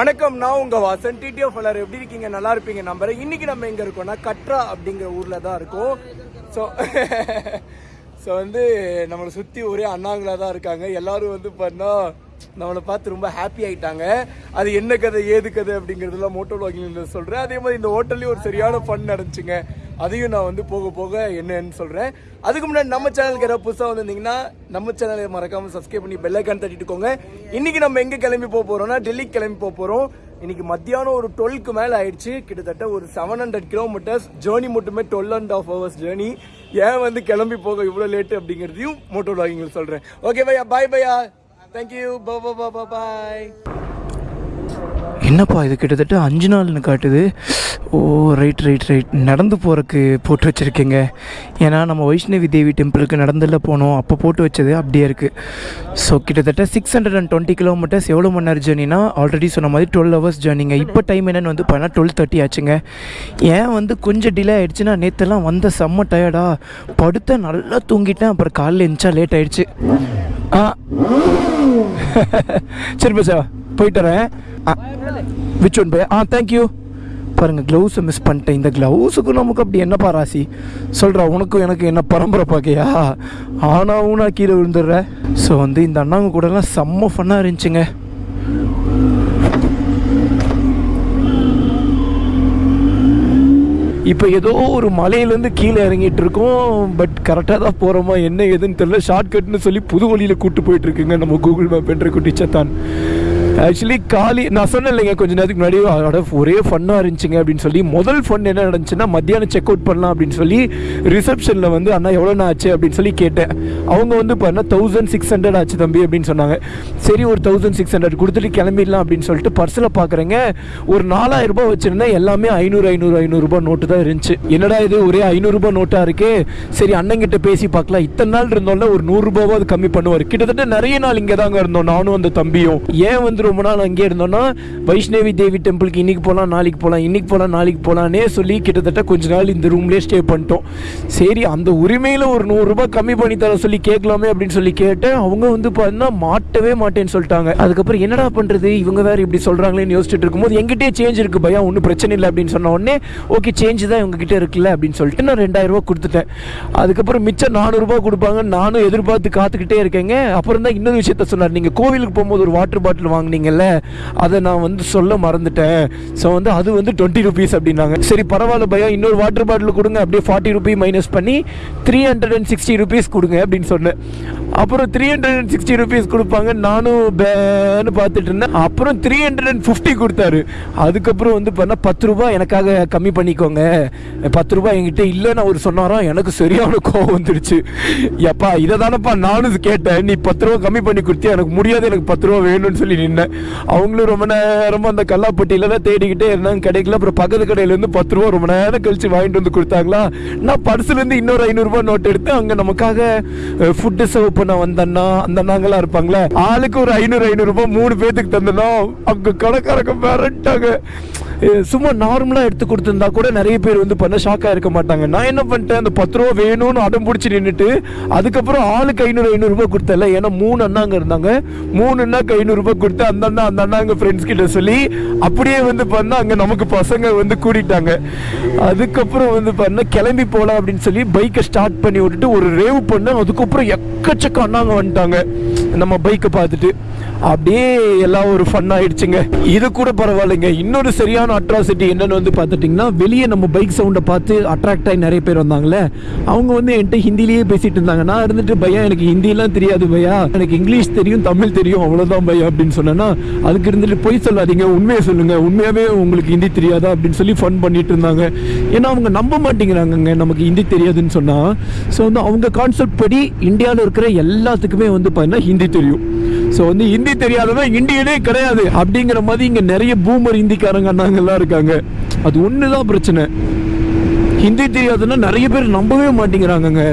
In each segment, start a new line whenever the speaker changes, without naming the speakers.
வணக்கம் நான் உங்க வாசன். டிடிஎஃப் எல்லாரும் எப்படி இருக்கீங்க? நல்லா இருப்பீங்க நம்புறேன். இன்னைக்கு நம்ம எங்க இருக்கோம்னா கட்ரா அப்படிங்கிற ஊர்ல தான் இருக்கோம். ஸோ ஸோ வந்து நம்மளை சுற்றி ஒரே அண்ணாங்களா தான் இருக்காங்க. எல்லாரும் வந்து பார்த்தா நம்மளை பார்த்து ரொம்ப ஹாப்பி ஆகிட்டாங்க அது என்ன கதை ஏது கதை அப்படிங்கிறதுலாம் மோட்டோ வாக்கிங் சொல்கிறேன் அதே மாதிரி இந்த ஹோட்டல்லையும் ஒரு சரியான ஃபன் நடந்துச்சுங்க. அதையும் நான் வந்து போக போக என்னன்னு சொல்கிறேன் அதுக்கு முன்னாடி நம்ம சேனலுக்கு யாராவது புதுசாக வந்திருந்தீங்கன்னா நம்ம சேனலை மறக்காமல் சப்ஸ்கிரைப் பண்ணி பெல்லைக்கான் தட்டிட்டுக்கோங்க. இன்றைக்கி நம்ம எங்கே கிளம்பி போக போகிறோம்னா டெல்லிக்கு கிளம்பி போக போகிறோம் இன்றைக்கி மத்தியானம் ஒரு டுவெல்க்கு மேலே ஆயிடுச்சு. கிட்டத்தட்ட ஒரு செவன் ஹண்ட்ரட் கிலோமீட்டர்ஸ் ஜேர்னி மட்டுமே twelve and half hours journey ஏன் வந்து கிளம்பி போக இவ்வளோ லேட்டு அப்படிங்கிறதையும் மோட்டோ வாக்கிங் சொல்கிறேன் ஓகே பையா பாய் பையா தேங்க்யூ பா பா பா பாய்
என்னப்பா இது கிட்டத்தட்ட அஞ்சு நாள்னு காட்டுது. ஓ ரைட் ரைட் ரைட் நடந்து போகிறக்கு போட்டு வச்சுருக்கீங்க. ஏன்னா நம்ம வைஷ்ணவி தேவி டெம்பிளுக்கு நடந்துல போனோம். அப்போ போட்டு வச்சது அப்படியே இருக்குது ஸோ கிட்டத்தட்ட six hundred and twenty kilometres எவ்வளோ மணி நேரம் ஜேர்னினா ஆல்ரெடி சொன்ன மாதிரி டுவெல் ஹவர்ஸ் ஜேர்னிங்க இப்போ டைம் என்னென்னு வந்து பார்த்தா டுவெல் தேர்ட்டி ஆச்சுங்க. ஏன் வந்து கொஞ்சம் டிலே ஆகிடுச்சுன்னா நேற்றுலாம் வந்த செம்ம டயர்டா படுத்த நல்லா தூங்கிட்டேன். அப்புறம் காலையில் எழுந்தா லேட் ஆகிடுச்சு ஆ. சரி பசா போயிட்டுறேன் விச் ஒன் பை ஆ தேங்க்யூ பாருங்கள் க்ளவுஸை மிஸ் பண்ணிட்டேன். இந்த க்ளவுஸுக்கும் நமக்கு அப்படி என்னப்பா ராசி? சொல்கிறா உனக்கும் எனக்கு என்ன பரம்பரை பார்க்கையா ஆனால் நான் கீழே விழுந்துடுற. ஸோ வந்து இந்த அண்ணாங்க கூடலாம் செம்ம ஃபன்னாக இருந்துச்சுங்க. இப்போ ஏதோ ஒரு மலையிலேருந்து கீழே இறங்கிட்டு இருக்கோம். பட் கரெக்டாக தான் போகிறோமா என்ன ஏதுன்னு தெரியல. ஷார்ட்கட்னு சொல்லி புது வழியில் கூட்டு போயிட்டுருக்குங்க நம்ம கூகுள் மேப் என்ற குட்டி சத்தான். ஆக்சுவலி காலி நான் சொன்னேன் இல்லைங்க கொஞ்ச நேரத்துக்கு முன்னாடி அதோட ஒரே ஃபன்னாக இருந்துச்சுங்க அப்படின்னு சொல்லி முதல் ஃபன் என்ன நடந்துச்சுன்னா மத்தியானம் செக் அவுட் பண்ணலாம் அப்படின்னு சொல்லி ரிசப்ஷனில் வந்து அண்ணா எவ்வளோண்ணா ஆச்சு? அப்படின்னு சொல்லி கேட்டேன். அவங்க வந்து பாருன்னா தௌசண்ட் சிக்ஸ் ஹண்ட்ரட் ஆச்சு தம்பி அப்படின்னு சொன்னாங்க. சரி ஒரு தௌசண்ட் சிக்ஸ் ஹண்ட்ரட் கொடுத்துட்டு கிளம்பிடலாம் அப்படின்னு சொல்லிட்டு பர்ஸில் பார்க்குறேங்க ஒரு நாலாயிரம் ரூபாய் வச்சுருந்தேன் எல்லாமே ஐநூறு ஐநூறு ஐநூறுரூபா நோட்டு தான் இருந்துச்சு. என்னடா இது ஒரே ஐநூறுரூபா நோட்டாக இருக்கே? சரி அண்ணங்கிட்ட பேசி பார்க்கலாம் இத்தனை நாள் இருந்தோம்ல ஒரு நூறுரூபாவது கம்மி பண்ணுவார். கிட்டத்தட்ட நிறைய நாள் இங்கே தாங்க இருந்தோம் நானும் அந்த தம்பியும். ஏன் வந்து ரொம்ப நாள் அங்கே இருந்தோம்னா வைஷ்ணவி தேவி டெம்பிளுக்கு இன்னைக்கு போகலாம் நாளைக்கு போகலாம் இன்னைக்கு போகலாம் நாளைக்கு போகலான்னே சொல்லி கிட்டத்தட்ட கொஞ்ச நாள் இந்த ரூம்லேயே ஸ்டே பண்ணிட்டோம். சரி அந்த உரிமையில் ஒரு நூறுரூபா கம்மி பண்ணி தர சொல்லி கேட்கலாமே அப்படின்னு சொல்லி கேட்டேன். அவங்க வந்து பார்த்தீங்கன்னா மாட்டவே மாட்டேன்னு சொல்லிட்டாங்க. அதுக்கப்புறம் என்னடா பண்ணுறது இவங்க வேறு இப்படி சொல்கிறாங்களேன்னு யோசிச்சுட்டு இருக்கும்போது எங்கிட்டே சேஞ்ச் இருக்குது பையா ஒன்றும் பிரச்சனை இல்லை அப்படின்னு சொன்ன உடனே ஓகே சேஞ்ச் தான் இவங்ககிட்ட இருக்குல்ல அப்படின்னு சொல்லிட்டு நான் ரெண்டாயிரம் கொடுத்துட்டேன். அதுக்கப்புறம் மிச்சம் நானூறுரூபா கொடுப்பாங்க நானும் எதிர்பார்த்து காத்துக்கிட்டே இருக்கேங்க. அப்புறம் தான் இன்னொரு விஷயத்த சொன்னார். நீங்கள் கோவிலுக்கு போகும்போது ஒரு வாட்டர் பாட்டில் வாங்க வாங்குனீங்கல்ல அதை நான் வந்து சொல்ல மறந்துட்டேன். ஸோ வந்து அது வந்து டுவெண்ட்டி ருபீஸ் அப்படின்னாங்க. சரி பரவாயில்ல பையா இன்னொரு வாட்டர் பாட்டில் கொடுங்க. அப்படியே ஃபார்ட்டி ருபி மைனஸ் பண்ணி three hundred and sixty rupees கொடுங்க அப்படின்னு சொன்னேன். அப்புறம் three hundred and sixty rupees கொடுப்பாங்க. நானும் பேன்னு பார்த்துட்டு இருந்தேன் அப்புறம் த்ரீ ஹண்ட்ரட் அண்ட் ஃபிஃப்டி கொடுத்தாரு. அதுக்கப்புறம் வந்து பார்த்தா பத்து ரூபா எனக்காக கம்மி பண்ணிக்கோங்க. பத்து ரூபா என்கிட்ட இல்லைன்னு அவர் சொன்னாராம் எனக்கு சரியான கோவம் வந்துடுச்சு. எப்பா இதை தானப்பா நானும் கேட்டேன். நீ பத்து ரூபா கம்மி பண்ணி கொடுத்தியா? எனக்கு முடியாது எனக்கு பத்து ரூபா வேணும்னு சொல்லி நின்னேன். அவங்களும் ரொம்ப நேரமாக அந்த கல்லாப்பட்டியில தான் தேடிக்கிட்டே இருந்தாங்க. கிடைக்கல அப்புறம் பக்கத்து கடையிலேருந்து பத்து ரூபா ரொம்ப நேரம் கழிச்சு வாங்கிட்டு வந்து கொடுத்தாங்களா? நான் பர்ஸ்லேருந்து இன்னொரு ஐநூறுரூவா நோட் எடுத்து அங்கே நமக்காக ஃபுட்டு சர்வ் பண்ண வந்தண்ணா அந்த அண்ணாங்களாம் இருப்பாங்களே ஆளுக்கு ஒரு ஐநூறு ஐநூறுரூபா மூணு பேத்துக்கு தந்தனா அங்க கடைக்காரங்க மிரட்டாங்க. சும்மா நார்மலாக எடுத்து கொடுத்துருந்தா கூட நிறைய பேர் வந்து பண்ண ஷாக்காக இருக்க மாட்டாங்க. நான் என்ன பண்ணிட்டேன்? அந்த பத்து ரூபா வேணும்னு அடம் பிடிச்சி நின்றுட்டு அதுக்கப்புறம் ஆளுக்கு ஐநூறு ஐநூறுரூபா கொடுத்தல ஏன்னா மூணு அண்ணாங்க இருந்தாங்க. மூணு அண்ணாக்கு ஐநூறுரூபா கொடுத்து அந்த அண்ணா அந்த அண்ணாங்க ஃப்ரெண்ட்ஸ் கிட்ட சொல்லி அப்படியே வந்து பண்ணா அங்கே நமக்கு பசங்க வந்து கூட்டிட்டாங்க அதுக்கப்புறம் வந்து பண்ண கிளம்பி போகலாம் அப்படின்னு சொல்லி பைக்கை ஸ்டார்ட் பண்ணி விட்டுட்டு ஒரு ரேவ் பண்ணேன். அதுக்கப்புறம் எக்கச்சக்க அண்ணாங்க வந்துட்டாங்க. நம்ம பைக்கை பார்த்துட்டு அப்படியே எல்லாம் ஒரு ஃபன் ஆயிடுச்சுங்க. இது கூட பரவாயில்லைங்க. இன்னொரு சரியான அட்ராசிட்டி என்னன்னு வந்து பார்த்துட்டிங்கன்னா வெளியே நம்ம பைக் சவுண்டை பார்த்து அட்ராக்ட் ஆகி நிறைய பேர் வந்தாங்களே அவங்க வந்து என்கிட்ட ஹிந்திலேயே பேசிட்டு இருந்தாங்க. நான் இருந்துட்டு பையா எனக்கு ஹிந்திலாம் தெரியாது பையா. எனக்கு இங்கிலீஷ் தெரியும் தமிழ் தெரியும் அவ்வளோதான் பையா அப்படின்னு சொன்னேன்னா அதுக்கு இருந்துட்டு பொய் சொல்லாதீங்க. உண்மையை சொல்லுங்க. உண்மையாகவே உங்களுக்கு ஹிந்தி தெரியாதா? அப்படின்னு சொல்லி ஃபன் பண்ணிட்டு இருந்தாங்க. ஏன்னா அவங்க நம்ப மாட்டேங்கிறாங்கங்க. நமக்கு ஹிந்தி தெரியாதுன்னு சொன்னால் ஸோ வந்து அவங்க கான்செப்ட் படி இந்தியாவில் இருக்கிற எல்லாத்துக்குமே வந்து பார்த்தீங்கன்னா ஹிந்தி தெரியும். ஸோ வந்து ஹிந்தி தெரியாதவன் இந்தியனே கிடையாது. அப்படிங்கிற மாதிரி இங்கே நிறைய பூமர் ஹிந்திக்காரங்க அண்ணாங்கெல்லாம் இருக்காங்க. அது ஒன்று தான் பிரச்சனை. ஹிந்தி தெரியாதுன்னா நிறைய பேர் நம்பவே மாட்டேங்கிறாங்கங்க.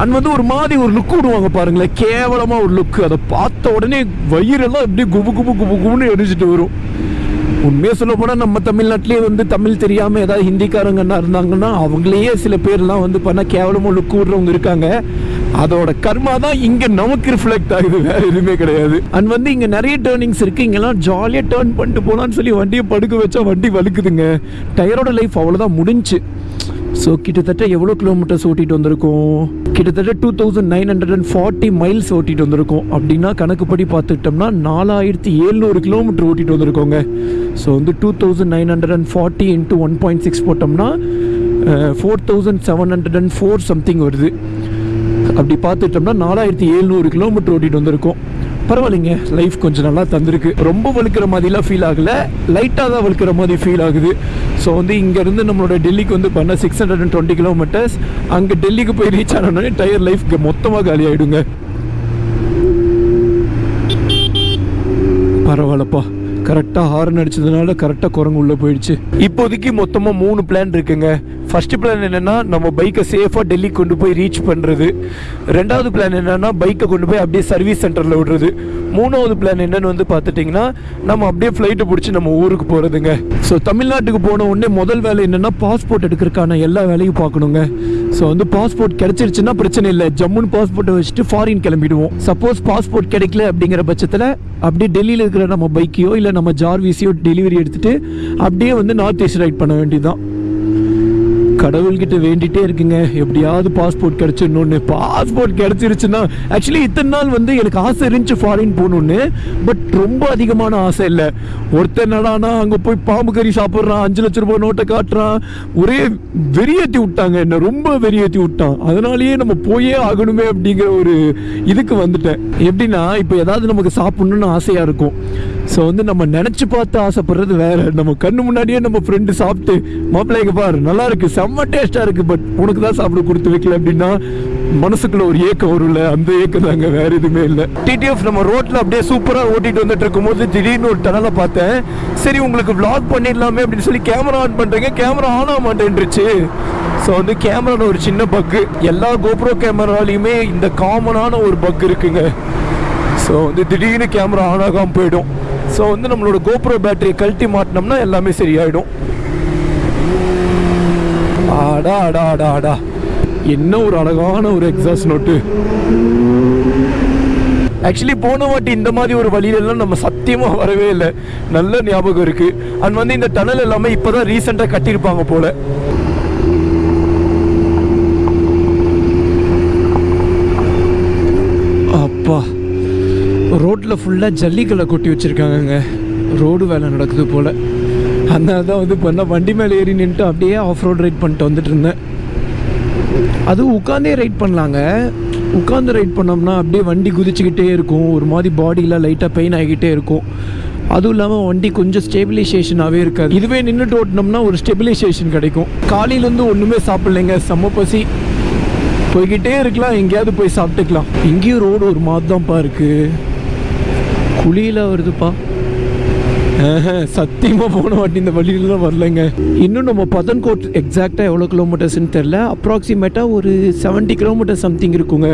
அண்ட் வந்து ஒரு மாதிரி ஒரு லுக் விடுவாங்க பாருங்களேன். கேவலமாக ஒரு லுக் அதை பார்த்த உடனே வயிறெல்லாம் எப்படி குபு குபு குபு குபுன்னு எரிஞ்சிட்டு வரும். உண்மையாக சொல்ல போனால் நம்ம தமிழ்நாட்டிலே வந்து தமிழ் தெரியாமல் ஏதாவது ஹிந்திக்காரங்கன்னா இருந்தாங்கன்னா அவங்களையே சில பேர்லாம் வந்து பண்ணால் கேவலமாக லுக் விடுறவங்க இருக்காங்க. அதோட கர்மா தான் இங்க நமக்கு ரிஃப்ளெக்ட் ஆகுது. வேற எதுவுமே கிடையாது. அண்ட் வந்து இங்க நிறைய டேர்னிங்ஸ் இருக்கு. இங்கெல்லாம் ஜாலியா டேர்ன் பண்ணிட்டு போலான்னு சொல்லி வண்டியை படுக்க வச்சா வண்டி வலுக்குதுங்க டயரோட லைஃப் அவ்வளவுதான் முடிஞ்சு. ஸோ கிட்டத்தட்ட எவ்வளோ கிலோமீட்டர்ஸ் ஓட்டிட்டு வந்திருக்கோம்? கிட்டத்தட்ட two thousand nine hundred and forty miles ஓட்டிட்டு வந்திருக்கோம். அப்படின்னா கணக்குப்படி பார்த்துக்கிட்டோம்னா நாலாயிரத்தி எழுநூறு கிலோமீட்டர் ஓட்டிட்டு வந்திருக்கோங்க. ஸோ வந்து two thousand nine hundred and forty into one point six போட்டோம்னா four thousand seven hundred and four something வருது. அப்படி பார்த்துட்டோம்னா நாலாயிரத்தி எழுநூறு கிலோமீட்டர் ஓட்டிட்டு வந்திருக்கோம். பரவாயில்லைங்க லைஃப் கொஞ்சம் நல்லா தந்திருக்கு. ரொம்ப வலுக்கிற மாதிரிலாம் ஃபீல் ஆகலை. லைட்டாக தான் வலுக்கிற மாதிரி ஃபீல் ஆகுது. ஸோ வந்து இங்கேருந்து நம்மளோட டெல்லிக்கு வந்து பண்ண six hundred and twenty kilometres அங்கே டெல்லிக்கு போய் ரீச் ஆனோடனே டயர் லைஃப் மொத்தமாக காலி ஆகிடுங்க பரவாயில்லப்பா. கரெக்டாக ஹார்ன் அடிச்சதுனால கரெக்டாக குரங்கு உள்ளே போயிடுச்சு. இப்போதைக்கு மொத்தமாக மூணு பிளான் இருக்குங்க. ஃபஸ்ட்டு பிளான் என்னென்னா நம்ம பைக்கை சேஃபாக டெல்லி கொண்டு போய் ரீச் பண்ணுறது ரெண்டாவது பிளான் என்னென்னா பைக்கை கொண்டு போய் அப்படியே சர்வீஸ் சென்டரில் விடுறது. மூணாவது பிளான் என்னென்னு வந்து பார்த்துட்டிங்கன்னா நம்ம அப்படியே ஃப்ளைட்டை பிடிச்சி நம்ம ஊருக்கு போகிறதுங்க ஸோ தமிழ்நாட்டுக்கு போன உடனே முதல் வேலை என்னென்னா பாஸ்போர்ட் எடுக்கிறதுக்கான எல்லா வேலையும் பார்க்கணுங்க. ஸோ வந்து பாஸ்போர்ட் கிடச்சிருச்சுன்னா பிரச்சனை இல்லை. ஜம்முன்னு பாஸ்போர்ட்டை வச்சுட்டு ஃபாரின் கிளம்பிடுவோம். சப்போஸ் பாஸ்போர்ட் கிடைக்கல அப்படிங்கிற பட்சத்தில் அப்படியே டெல்லியில் இருக்கிற நம்ம பைக்கையோ இல்லை நம்ம ஜார்விஸையோ டெலிவரி எடுத்துகிட்டு அப்படியே வந்து நார்த் ஈஸ்ட் ரைட் பண்ண வேண்டியதுதான். கடவுள்கிட்ட வேண்டிட்டே இருக்குங்க. எப்படியாவது பாஸ்போர்ட் கிடைச்சிடணும்னு. பாஸ்போர்ட் கிடைச்சிருச்சுன்னா ஆக்சுவலி இத்தனை நாள் வந்து எனக்கு ஆசை இருந்துச்சு ஃபாரின் போகணும்னு. பட் ரொம்ப அதிகமான ஆசை இல்லை. ஒருத்தர் நடானா அங்கே போய் பாம்பு கறி சாப்பிட்றான் அஞ்சு லட்ச ரூபாய் நோட்டை காட்டுறான். ஒரே வெறியேற்றி விட்டாங்க. என்ன ரொம்ப வெறியேற்றி விட்டான். அதனாலேயே நம்ம போயே ஆகணுமே அப்படிங்கிற ஒரு இதுக்கு வந்துட்டேன். எப்படின்னா இப்போ ஏதாவது நமக்கு சாப்பிட்ணுன்னு ஆசையாக இருக்கும். ஸோ வந்து நம்ம நினச்சி பார்த்து ஆசைப்படுறது வேற. நம்ம கண்ணு முன்னாடியே நம்ம ஃப்ரெண்டு சாப்பிட்டு மாப்பிள்ளைங்க பாரு நல்லா இருக்கு செம்ம டேஸ்டா இருக்கு பட் உனக்கு தான் சாப்பிட கொடுத்து வைக்கல அப்படின்னா மனசுக்குள்ள ஒரு ஏக்கம் வரும்ல. அந்த ஏக்கம் தாங்க வேற எதுவுமே இல்லை. டிடிஎஃப் நம்ம ரோட்ல அப்படியே சூப்பரா ஓட்டிட்டு வந்துட்டு இருக்கும்போது திடீர்னு ஒரு டனலை பார்த்தேன். சரி உங்களுக்கு விளாக் பண்ணிடலாமே அப்படின்னு சொல்லி கேமரா ஆன் பண்றீங்க. கேமரா ஆன் ஆக மாட்டேன்ருச்சு ஸோ வந்து கேமரால ஒரு சின்ன பக்கு எல்லா கோப்ரோ கேமராலையுமே இந்த காமனான ஒரு பக் இருக்குங்க. ஸோ வந்து திடீர்னு கேமரா ஆன் ஆகாமல் போயிடும். ஸோ வந்து நம்மளோட கோப்ரோ பேட்டரியை கழட்டி மாட்டினோம்னா எல்லாமே சரியாயிடும். ஆடா ஆடா ஆடா ஆடா. என்ன ஒரு அழகான ஒரு எக்ஸாஸ்ட் நோட்டு ஆக்சுவலி போன வாட்டி இந்த மாதிரி ஒரு வழியிலலாம் நம்ம சத்தியமாக வரவே இல்லை. நல்ல ஞாபகம் இருக்குது அண்ட் வந்து இந்த டனல் எல்லாமே இப்போதான் ரீசெண்டாக கட்டியிருப்பாங்க போல். அப்பா ரோட்டில் ஃபுல்லாக ஜல்லிக்கல்லை கொட்டி வச்சுருக்காங்கங்க. ரோடு வேலை நடக்குது போல். அதனால தான் வந்து பண்ண வண்டி மேலே ஏறி நின்றுட்டு அப்படியே ஆஃப் ரோட் ரைட் பண்ணிட்டு வந்துட்டு இருந்தேன். அதுவும் உட்காந்தே ரைட் பண்ணலாங்க. உட்காந்து ரைட் பண்ணோம்னா அப்படியே வண்டி குதிச்சுக்கிட்டே இருக்கும். ஒரு மாதிரி பாடியில் லைட்டாக பெயின் ஆகிக்கிட்டே இருக்கும். அதுவும் இல்லாமல் வண்டி கொஞ்சம் ஸ்டெபிலைசேஷனாகவே இருக்காது. இதுவே நின்றுட்டு ஓட்டினோம்னா ஒரு ஸ்டெபிலைசேஷன் கிடைக்கும். காலையிலேருந்து ஒன்றுமே சாப்பிட்லைங்க. செம்ம பசி. போய்கிட்டே இருக்கலாம். எங்கேயாவது போய் சாப்பிட்டுக்கலாம். இங்கேயும் ரோடு ஒரு மாதிரி தான்ப்பா இருக்குது குழியில் வருதுப்பா. சத்தியமாக போன வாட்டி இந்த வழியிலலாம் வரலைங்க. இன்னும் நம்ம பதன்கோட் எக்ஸாக்டாக எவ்வளோ கிலோமீட்டர்ஸ்னு தெரில அப்ராக்சிமேட்டாக ஒரு 70 கிலோமீட்டர் சம்திங் இருக்குங்க.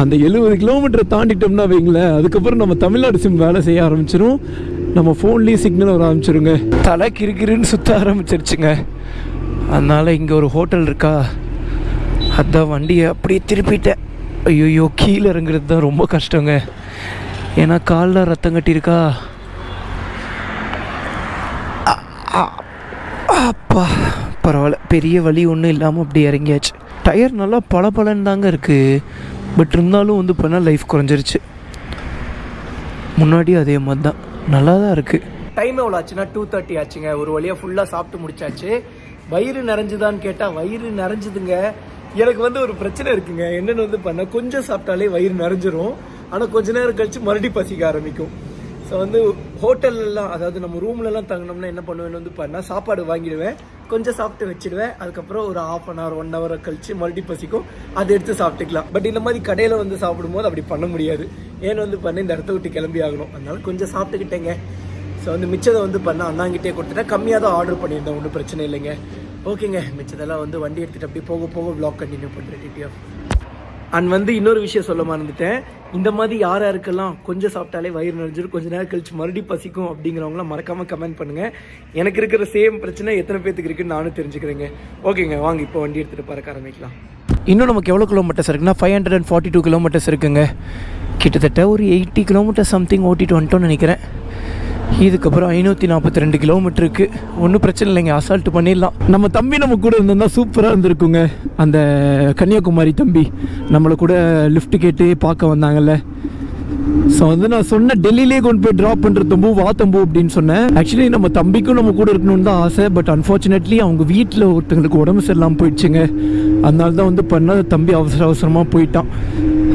அந்த எழுபது கிலோமீட்டரை தாண்டிட்டோம்னா வைங்களேன் அதுக்கப்புறம் நம்ம தமிழ்நாடு சிம் வேலை செய்ய ஆரம்பிச்சிடும் நம்ம ஃபோன்லேயும் சிக்னல் வர ஆரம்பிச்சிருங்க. தலை கிருக்கிருன்னு சுற்ற ஆரம்பிச்சிருச்சுங்க. அதனால் இங்கே ஒரு ஹோட்டல் இருக்கா? அதான் வண்டியை அப்படியே திருப்பிட்டேன். ஐயோ கீழே இறங்குறது தான் ரொம்ப கஷ்டங்க. ஏன்னா காலில் ரத்தம் கட்டியிருக்கா? அப்பா பரவாயில்ல. பெரிய வலி ஒன்றும் இல்லாமல் அப்படி இறங்கியாச்சு. டயர் நல்லா பளபளன்னு தாங்க இருக்குது பட் இருந்தாலும் வந்து பண்ணால் லைஃப் குறைஞ்சிருச்சு. முன்னாடியும் அதே மாதிரி தான் நல்லா தான் இருக்குது
டைம் எவ்வளோ ஆச்சுன்னா டூ தேர்ட்டி ஆச்சுங்க. ஒரு வழியாக ஃபுல்லாக சாப்பிட்டு முடிச்சாச்சு. வயிறு நிறைஞ்சுதான்னு கேட்டால் வயிறு நிறைஞ்சுதுங்க. எனக்கு வந்து ஒரு பிரச்சனை இருக்குங்க. என்னென்னு வந்து பண்ண கொஞ்சம் சாப்பிட்டாலே வயிறு நிறைஞ்சிரும். ஆனால் கொஞ்ச நேரம் கழிச்சு மறுபடியும் பசிக்க ஆரம்பிக்கும். ஸோ வந்து ஹோட்டல்லாம் அதாவது நம்ம ரூம்லலாம் தங்கினோம்னா என்ன பண்ணுவேன்னு வந்து பண்ணால் சாப்பாடு வாங்கிடுவேன். கொஞ்சம் சாப்பிட்டு வச்சிடுவேன். அதுக்கப்புறம் ஒரு half an hour one hour கழிச்சு மறுபடியும் பசிக்கும். அதை எடுத்து சாப்பிட்டுக்கலாம். பட் இந்த மாதிரி கடையில் வந்து சாப்பிடும்போது அப்படி பண்ண முடியாது. ஏன்னு வந்து பண்ண இந்த இடத்த விட்டு கிளம்பி ஆகணும். அதனால கொஞ்சம் சாப்பிட்டுக்கிட்டேங்க. ஸோ வந்து மிச்சதை வந்து பண்ண அண்ணாங்கிட்டே கொடுத்துட்டேன். கம்மியாக தான் ஆர்டர் பண்ணியிருந்தேன். ஒன்றும் பிரச்சனை இல்லைங்க. ஓகேங்க மிச்சதெல்லாம் வந்து வண்டி எடுத்துகிட்டு அப்படியே போக போக vlog கண்டினியூ பண்ணுறேன் டிடிஎஃப்
அண்ட் வந்து இன்னொரு விஷயம் சொல்ல மறந்துட்டேன். இந்த மாதிரி யார் யாருக்கெல்லாம் கொஞ்சம் சாப்பிட்டாலே வயிறு நிறைஞ்சிரும் கொஞ்ச நேரம் கழிச்சு மறுபடியும் பசிக்கும் அப்படிங்கிறவங்களாம் மறக்காமல் கமெண்ட் பண்ணுங்கள் எனக்கு இருக்கிற சேம் பிரச்சனை எத்தனை பேத்துக்கு இருக்குன்னு நானும் தெரிஞ்சுக்கிறேங்க. ஓகேங்க வாங்க இப்போ வண்டி எடுத்துகிட்டு பறக்க ஆரம்பிக்கலாம். இன்னும் நமக்கு எவ்வளோ கிலோமீட்டர்ஸ் இருக்குன்னா five hundred and forty two kilometres இருக்குங்க. கிட்டத்தட்ட ஒரு எயிட்டி கிலோமீட்டர் சம்திங் ஓட்டிட்டு வந்துட்டோம்னு நினைக்கிறேன். இதுக்கப்புறம் ஐநூற்றி நாற்பத்தி ரெண்டு கிலோமீட்டருக்கு ஒன்றும் பிரச்சனை இல்லைங்க அசால்ட் பண்ணிடலாம். நம்ம தம்பி நம்ம கூட இருந்திருந்தால் சூப்பராக இருந்திருக்குங்க. அந்த கன்னியாகுமரி தம்பி நம்மளை கூட லிஃப்ட் கேட்டு பார்க்க வந்தாங்கல்ல. ஸோ வந்து நான் சொன்ன டெல்லியிலே கொண்டு போய் ட்ராப் பண்ணுற தம்பு வா தம்பு அப்படின்னு சொன்னேன். ஆக்சுவலி நம்ம தம்பிக்கும் நம்ம கூட இருக்கணும்னு தான் ஆசை. பட் அன்ஃபார்ச்சுனேட்லி அவங்க வீட்டில் ஒருத்தங்களுக்கு உடம்பு சரியில்லாமல் போயிடுச்சுங்க. அதனால தான் வந்து பண்ண தம்பி அவசர அவசரமாக போயிட்டான்.